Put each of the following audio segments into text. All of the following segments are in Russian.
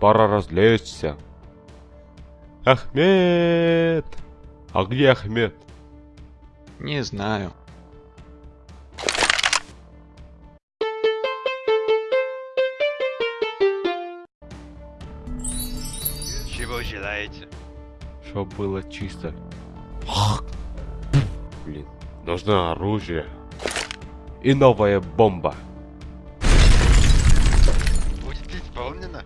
пора развлечься. Ахмед! А где Ахмед? Не знаю. Чего желаете? Чтоб было чисто. Блин, нужно оружие. И новая бомба. Будет исполнено?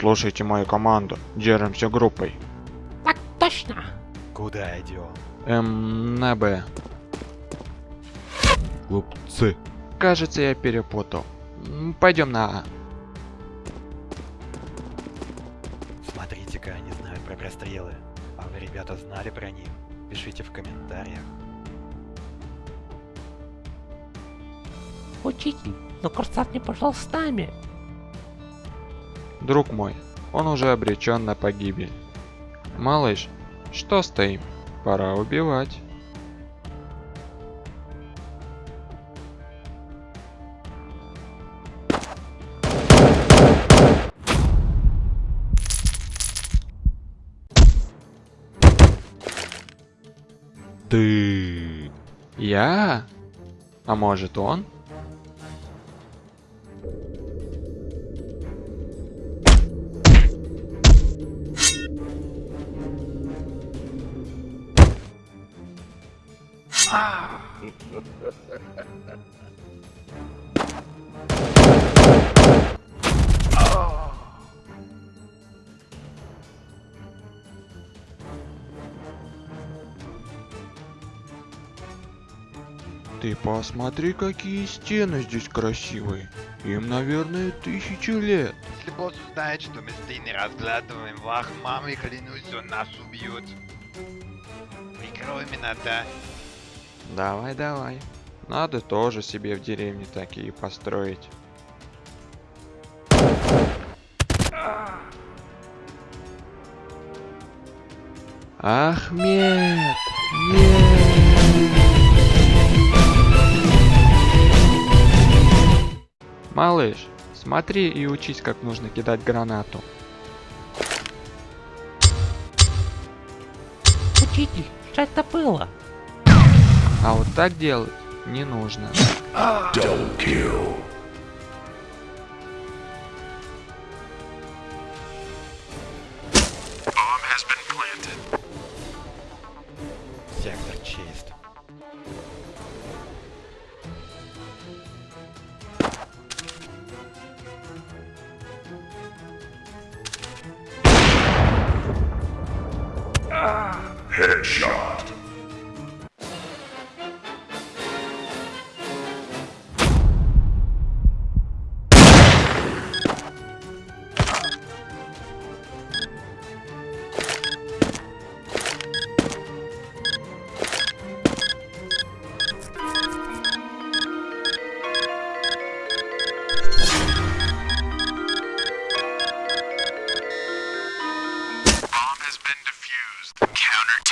Слушайте мою команду. Держимся группой. Так точно. Куда идем? Эм, на Б. Глупцы. Кажется, я перепутал. Пойдем на А. Смотрите-ка, они знают про прострелы. А вы, ребята, знали про них? Пишите в комментариях. Учитель, но курсант не пошел с нами. Друг мой, он уже обречен на погибель. Малыш, что стоим? Пора убивать. Ты. Я? А может он? Ты посмотри, какие стены здесь красивые. Им, наверное, тысячи лет. Если босс узнает, что мы стены разглядываем, вах, мамой клянусь, он нас убьет. Прикрой меня, да? Давай, давай. Надо тоже себе в деревне такие построить. Ахмед! Нет! Малыш, смотри и учись, как нужно кидать гранату. Учитель, что это было? А вот так делать не нужно. Сектор чист. Headshot. been defused. Counter